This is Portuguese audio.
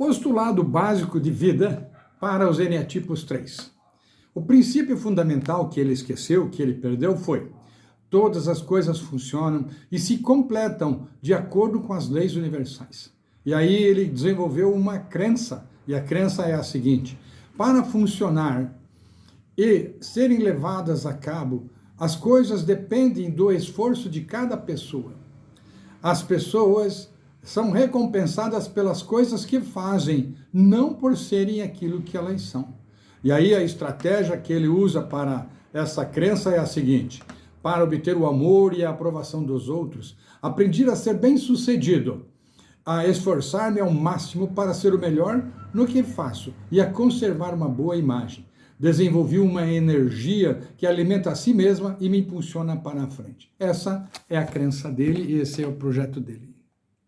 Postulado básico de vida para os eneatipos 3. O princípio fundamental que ele esqueceu, que ele perdeu, foi todas as coisas funcionam e se completam de acordo com as leis universais. E aí ele desenvolveu uma crença, e a crença é a seguinte, para funcionar e serem levadas a cabo, as coisas dependem do esforço de cada pessoa. As pessoas são recompensadas pelas coisas que fazem, não por serem aquilo que elas são. E aí a estratégia que ele usa para essa crença é a seguinte, para obter o amor e a aprovação dos outros, aprendi a ser bem-sucedido, a esforçar-me ao máximo para ser o melhor no que faço e a conservar uma boa imagem. Desenvolvi uma energia que alimenta a si mesma e me impulsiona para a frente. Essa é a crença dele e esse é o projeto dele.